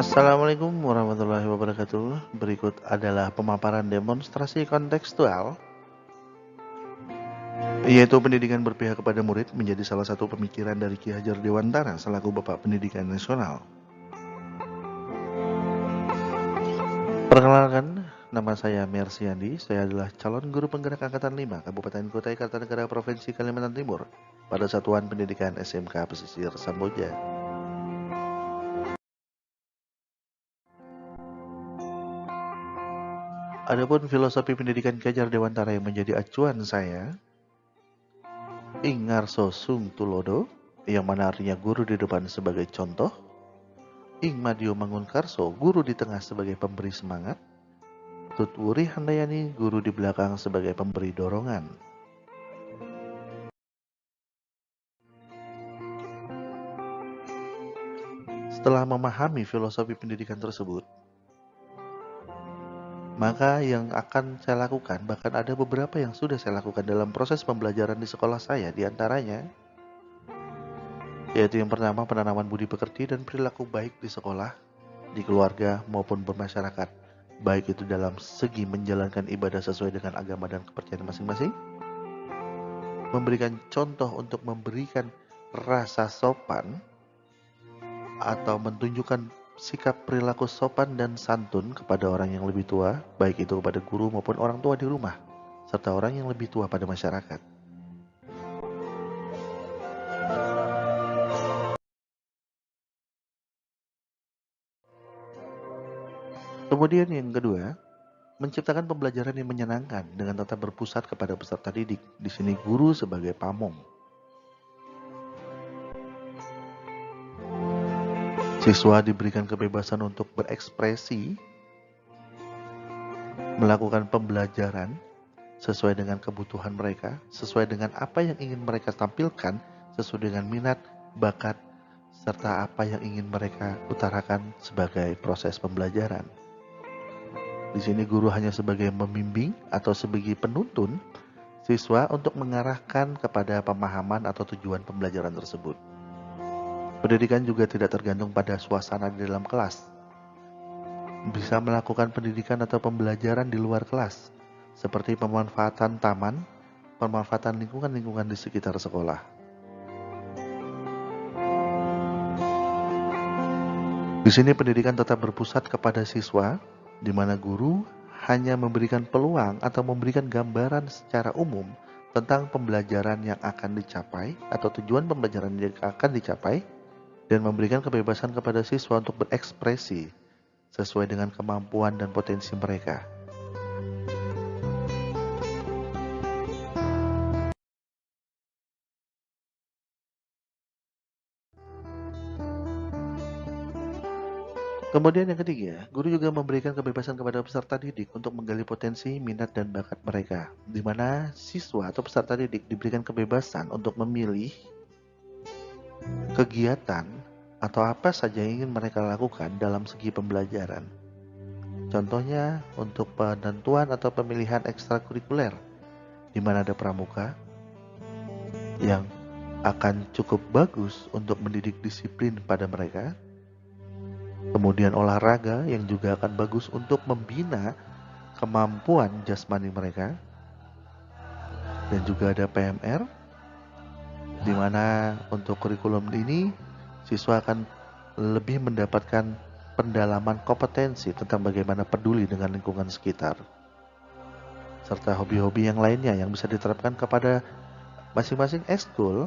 Assalamualaikum warahmatullahi wabarakatuh. Berikut adalah pemaparan demonstrasi kontekstual yaitu pendidikan berpihak kepada murid menjadi salah satu pemikiran dari Ki Hajar Dewantara selaku Bapak Pendidikan Nasional. Perkenalkan, nama saya Mercy Andi. Saya adalah calon guru penggerak Angkatan 5 Kabupaten Kutai Kartanegara Provinsi Kalimantan Timur pada Satuan Pendidikan SMK Pesisir Samboja. Adapun filosofi pendidikan Kajar Dewantara yang menjadi acuan saya, Ingarso Sung Tulodo, yang mana artinya guru di depan sebagai contoh, Ing Madio Mangunkarso, guru di tengah sebagai pemberi semangat, Tutwuri Handayani, guru di belakang sebagai pemberi dorongan. Setelah memahami filosofi pendidikan tersebut, maka yang akan saya lakukan, bahkan ada beberapa yang sudah saya lakukan dalam proses pembelajaran di sekolah saya, di antaranya yaitu yang pertama penanaman budi pekerti dan perilaku baik di sekolah, di keluarga maupun bermasyarakat, baik itu dalam segi menjalankan ibadah sesuai dengan agama dan kepercayaan masing-masing, memberikan contoh untuk memberikan rasa sopan atau menunjukkan sikap perilaku sopan dan santun kepada orang yang lebih tua, baik itu kepada guru maupun orang tua di rumah, serta orang yang lebih tua pada masyarakat. Kemudian yang kedua, menciptakan pembelajaran yang menyenangkan dengan tetap berpusat kepada peserta didik. Di sini guru sebagai pamong. Siswa diberikan kebebasan untuk berekspresi, melakukan pembelajaran sesuai dengan kebutuhan mereka, sesuai dengan apa yang ingin mereka tampilkan, sesuai dengan minat, bakat, serta apa yang ingin mereka utarakan sebagai proses pembelajaran. Di sini guru hanya sebagai membimbing atau sebagai penuntun siswa untuk mengarahkan kepada pemahaman atau tujuan pembelajaran tersebut. Pendidikan juga tidak tergantung pada suasana di dalam kelas. Bisa melakukan pendidikan atau pembelajaran di luar kelas, seperti pemanfaatan taman, pemanfaatan lingkungan-lingkungan di sekitar sekolah. Di sini pendidikan tetap berpusat kepada siswa, di mana guru hanya memberikan peluang atau memberikan gambaran secara umum tentang pembelajaran yang akan dicapai atau tujuan pembelajaran yang akan dicapai dan memberikan kebebasan kepada siswa untuk berekspresi sesuai dengan kemampuan dan potensi mereka. Kemudian yang ketiga, guru juga memberikan kebebasan kepada peserta didik untuk menggali potensi, minat, dan bakat mereka, di mana siswa atau peserta didik diberikan kebebasan untuk memilih kegiatan atau apa saja yang ingin mereka lakukan dalam segi pembelajaran. Contohnya untuk penentuan atau pemilihan ekstrakurikuler, di mana ada pramuka yang akan cukup bagus untuk mendidik disiplin pada mereka. Kemudian olahraga yang juga akan bagus untuk membina kemampuan jasmani mereka. Dan juga ada PMR di mana untuk kurikulum ini siswa akan lebih mendapatkan pendalaman kompetensi tentang bagaimana peduli dengan lingkungan sekitar serta hobi-hobi yang lainnya yang bisa diterapkan kepada masing-masing ekskul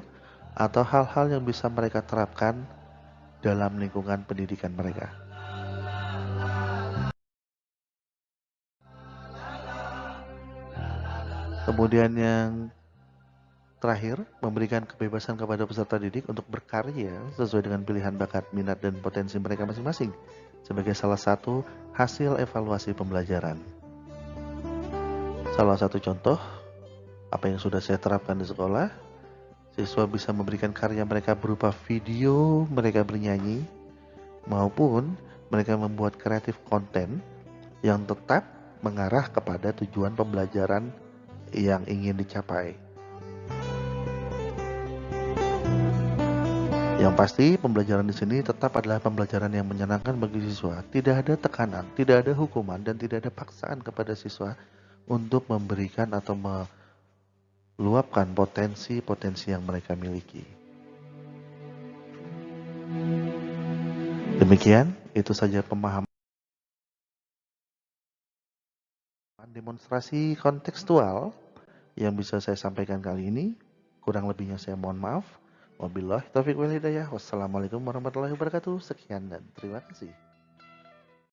atau hal-hal yang bisa mereka terapkan dalam lingkungan pendidikan mereka. Kemudian yang Terakhir, memberikan kebebasan kepada peserta didik untuk berkarya sesuai dengan pilihan bakat, minat, dan potensi mereka masing-masing sebagai salah satu hasil evaluasi pembelajaran. Salah satu contoh, apa yang sudah saya terapkan di sekolah, siswa bisa memberikan karya mereka berupa video mereka bernyanyi, maupun mereka membuat kreatif konten yang tetap mengarah kepada tujuan pembelajaran yang ingin dicapai. Yang pasti, pembelajaran di sini tetap adalah pembelajaran yang menyenangkan bagi siswa. Tidak ada tekanan, tidak ada hukuman, dan tidak ada paksaan kepada siswa untuk memberikan atau meluapkan potensi-potensi yang mereka miliki. Demikian, itu saja pemahaman demonstrasi kontekstual yang bisa saya sampaikan kali ini. Kurang lebihnya saya mohon maaf. Wabillahi taufiq wal hidayah. Wassalamualaikum warahmatullahi wabarakatuh. Sekian dan terima kasih.